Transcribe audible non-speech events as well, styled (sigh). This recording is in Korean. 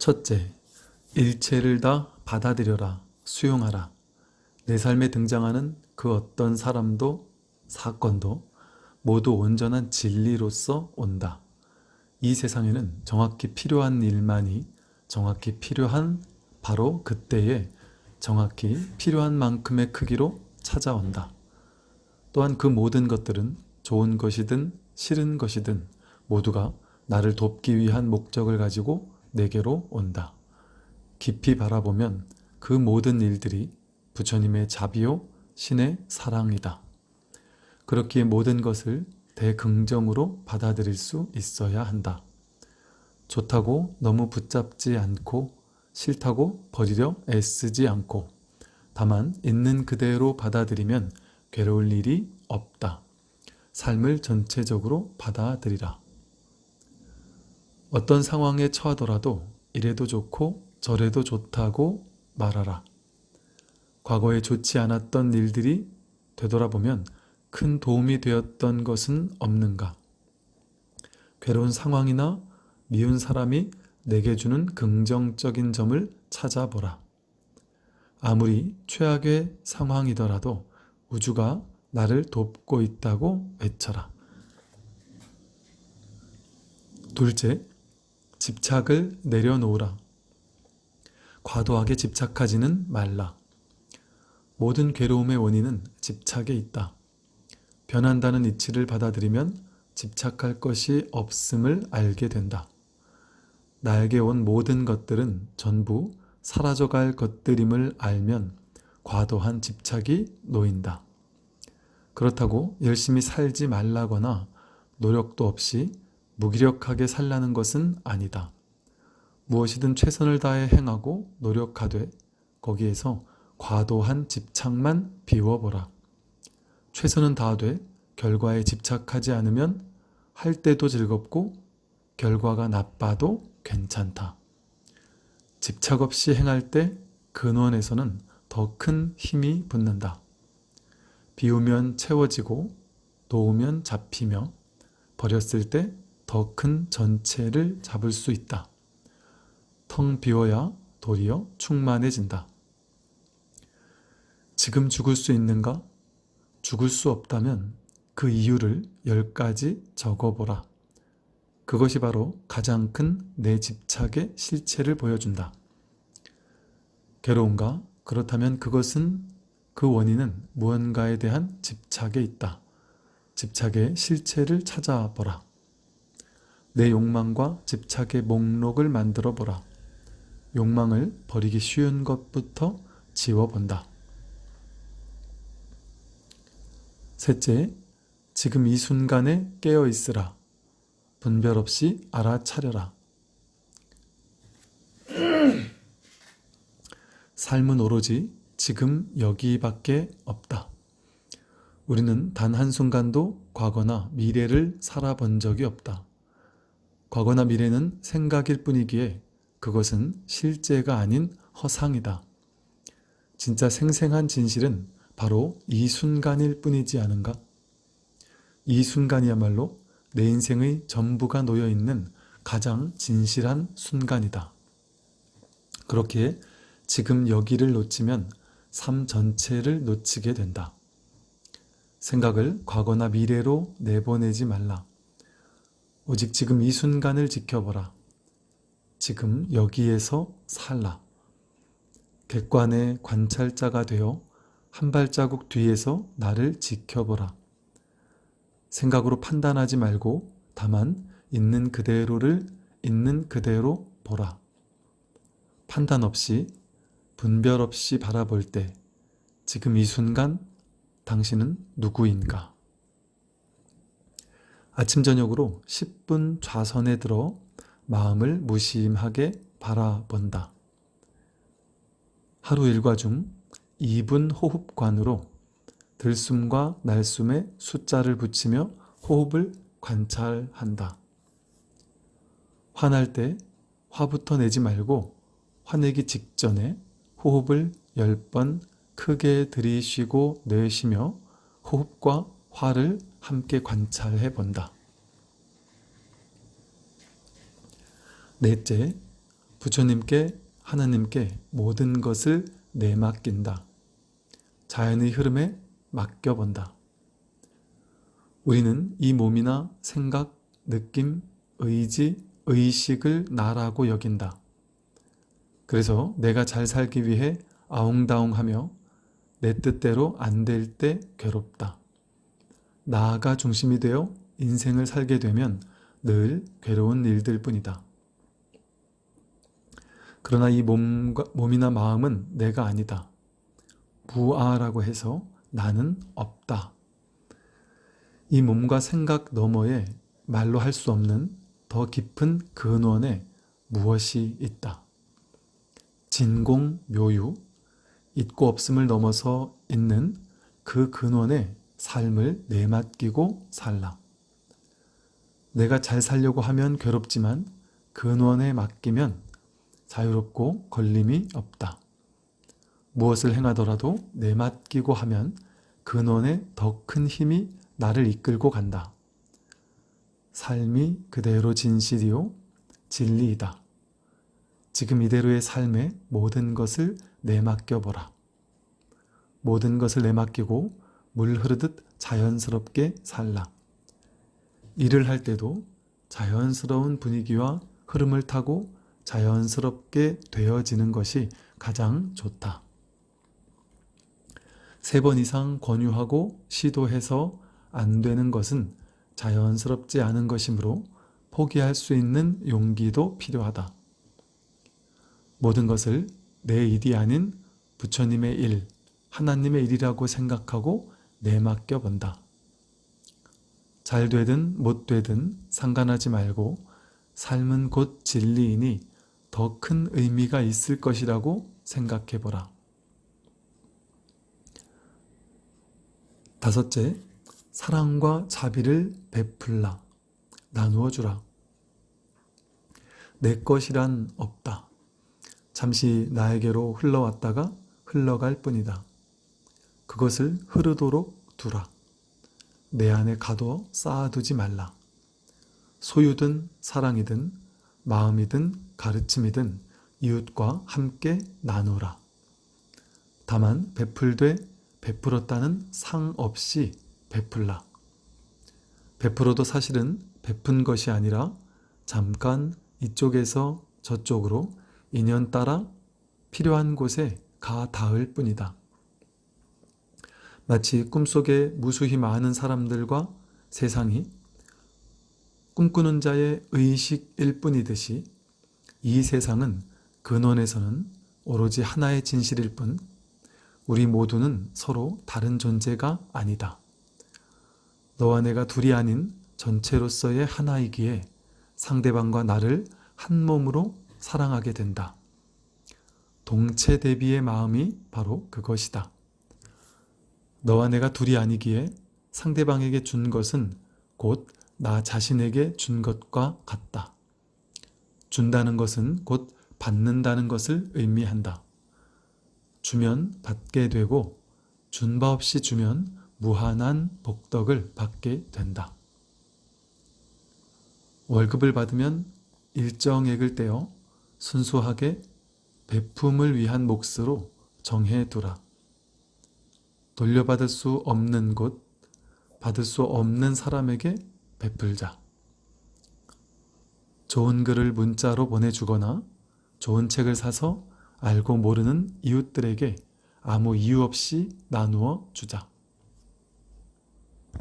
첫째, 일체를 다 받아들여라, 수용하라. 내 삶에 등장하는 그 어떤 사람도 사건도 모두 온전한 진리로서 온다. 이 세상에는 정확히 필요한 일만이 정확히 필요한 바로 그때에 정확히 필요한 만큼의 크기로 찾아온다. 또한 그 모든 것들은 좋은 것이든 싫은 것이든 모두가 나를 돕기 위한 목적을 가지고 내게로 온다. 깊이 바라보면 그 모든 일들이 부처님의 자비요 신의 사랑이다. 그렇기에 모든 것을 대긍정으로 받아들일 수 있어야 한다. 좋다고 너무 붙잡지 않고 싫다고 버리려 애쓰지 않고 다만 있는 그대로 받아들이면 괴로울 일이 없다. 삶을 전체적으로 받아들이라. 어떤 상황에 처하더라도 이래도 좋고 저래도 좋다고 말하라. 과거에 좋지 않았던 일들이 되돌아보면 큰 도움이 되었던 것은 없는가? 괴로운 상황이나 미운 사람이 내게 주는 긍정적인 점을 찾아보라. 아무리 최악의 상황이더라도 우주가 나를 돕고 있다고 외쳐라. 둘째, 집착을 내려놓으라. 과도하게 집착하지는 말라. 모든 괴로움의 원인은 집착에 있다. 변한다는 이치를 받아들이면 집착할 것이 없음을 알게 된다. 나에게 온 모든 것들은 전부 사라져갈 것들임을 알면 과도한 집착이 놓인다. 그렇다고 열심히 살지 말라거나 노력도 없이 무기력하게 살라는 것은 아니다. 무엇이든 최선을 다해 행하고 노력하되 거기에서 과도한 집착만 비워보라. 최선은 다하되 결과에 집착하지 않으면 할 때도 즐겁고 결과가 나빠도 괜찮다. 집착 없이 행할 때 근원에서는 더 큰 힘이 붙는다. 비우면 채워지고 놓으면 잡히며 버렸을 때 더 큰 전체를 잡을 수 있다. 텅 비워야 도리어 충만해진다. 지금 죽을 수 있는가? 죽을 수 없다면 그 이유를 열 가지 적어보라. 그것이 바로 가장 큰 내 집착의 실체를 보여준다. 괴로운가? 그렇다면 그것은 그 원인은 무언가에 대한 집착에 있다. 집착의 실체를 찾아보라. 내 욕망과 집착의 목록을 만들어 보라. 욕망을 버리기 쉬운 것부터 지워본다. 셋째, 지금 이 순간에 깨어 있으라. 분별 없이 알아차려라. (clears throat) 삶은 오로지 지금 여기밖에 없다. 우리는 단 한순간도 과거나 미래를 살아본 적이 없다. 과거나 미래는 생각일 뿐이기에 그것은 실제가 아닌 허상이다. 진짜 생생한 진실은 바로 이 순간일 뿐이지 않은가? 이 순간이야말로 내 인생의 전부가 놓여있는 가장 진실한 순간이다. 그렇기에 지금 여기를 놓치면 삶 전체를 놓치게 된다. 생각을 과거나 미래로 내보내지 말라. 오직 지금 이 순간을 지켜보라. 지금 여기에서 살라. 객관의 관찰자가 되어 한 발자국 뒤에서 나를 지켜보라. 생각으로 판단하지 말고 다만 있는 그대로를 있는 그대로 보라. 판단 없이 분별 없이 바라볼 때 지금 이 순간 당신은 누구인가? 아침 저녁으로 10분 좌선에 들어 마음을 무심하게 바라본다. 하루 일과 중 2분 호흡관으로 들숨과 날숨에 숫자를 붙이며 호흡을 관찰한다. 화날 때 화부터 내지 말고 화내기 직전에 호흡을 10번 크게 들이쉬고 내쉬며 호흡과 화를 함께 관찰해 본다. 넷째, 부처님께 하나님께 모든 것을 내맡긴다. 자연의 흐름에 맡겨본다. 우리는 이 몸이나 생각, 느낌, 의지, 의식을 나라고 여긴다. 그래서 내가 잘 살기 위해 아웅다웅하며 내 뜻대로 안 될 때 괴롭다. 나아가 중심이 되어 인생을 살게 되면 늘 괴로운 일들 뿐이다. 그러나 이 몸과, 몸이나 마음은 내가 아니다. 부아라고 해서 나는 없다. 이 몸과 생각 너머에 말로 할 수 없는 더 깊은 근원에 무엇이 있다. 진공 묘유, 있고 없음을 넘어서 있는 그 근원에 삶을 내맡기고 살라. 내가 잘 살려고 하면 괴롭지만 근원에 맡기면 자유롭고 걸림이 없다. 무엇을 행하더라도 내맡기고 하면 근원에 더 큰 힘이 나를 이끌고 간다. 삶이 그대로 진실이요 진리이다. 지금 이대로의 삶에 모든 것을 내맡겨보라. 모든 것을 내맡기고 물 흐르듯 자연스럽게 살라. 일을 할 때도 자연스러운 분위기와 흐름을 타고 자연스럽게 되어지는 것이 가장 좋다. 세 번 이상 권유하고 시도해서 안 되는 것은 자연스럽지 않은 것이므로 포기할 수 있는 용기도 필요하다. 모든 것을 내 일이 아닌 부처님의 일, 하나님의 일이라고 생각하고 내맡겨 본다. 잘 되든 못 되든 상관하지 말고 삶은 곧 진리이니 더 큰 의미가 있을 것이라고 생각해 보라. 다섯째, 사랑과 자비를 베풀라. 나누어 주라. 내 것이란 없다. 잠시 나에게로 흘러왔다가 흘러갈 뿐이다. 그것을 흐르도록 두라. 내 안에 가둬 쌓아두지 말라. 소유든 사랑이든 마음이든 가르침이든 이웃과 함께 나누라. 다만 베풀되 베풀었다는 상 없이 베풀라. 베풀어도 사실은 베푼 것이 아니라 잠깐 이쪽에서 저쪽으로 인연 따라 필요한 곳에 가 닿을 뿐이다. 마치 꿈속에 무수히 많은 사람들과 세상이 꿈꾸는 자의 의식일 뿐이듯이 이 세상은 근원에서는 오로지 하나의 진실일 뿐 우리 모두는 서로 다른 존재가 아니다. 너와 내가 둘이 아닌 전체로서의 하나이기에 상대방과 나를 한 몸으로 사랑하게 된다. 동체 대비의 마음이 바로 그것이다. 너와 내가 둘이 아니기에 상대방에게 준 것은 곧 나 자신에게 준 것과 같다. 준다는 것은 곧 받는다는 것을 의미한다. 주면 받게 되고 준 바 없이 주면 무한한 복덕을 받게 된다. 월급을 받으면 일정액을 떼어 순수하게 베품을 위한 몫으로 정해두라. 돌려받을 수 없는 곳, 받을 수 없는 사람에게 베풀자. 좋은 글을 문자로 보내주거나 좋은 책을 사서 알고 모르는 이웃들에게 아무 이유 없이 나누어 주자.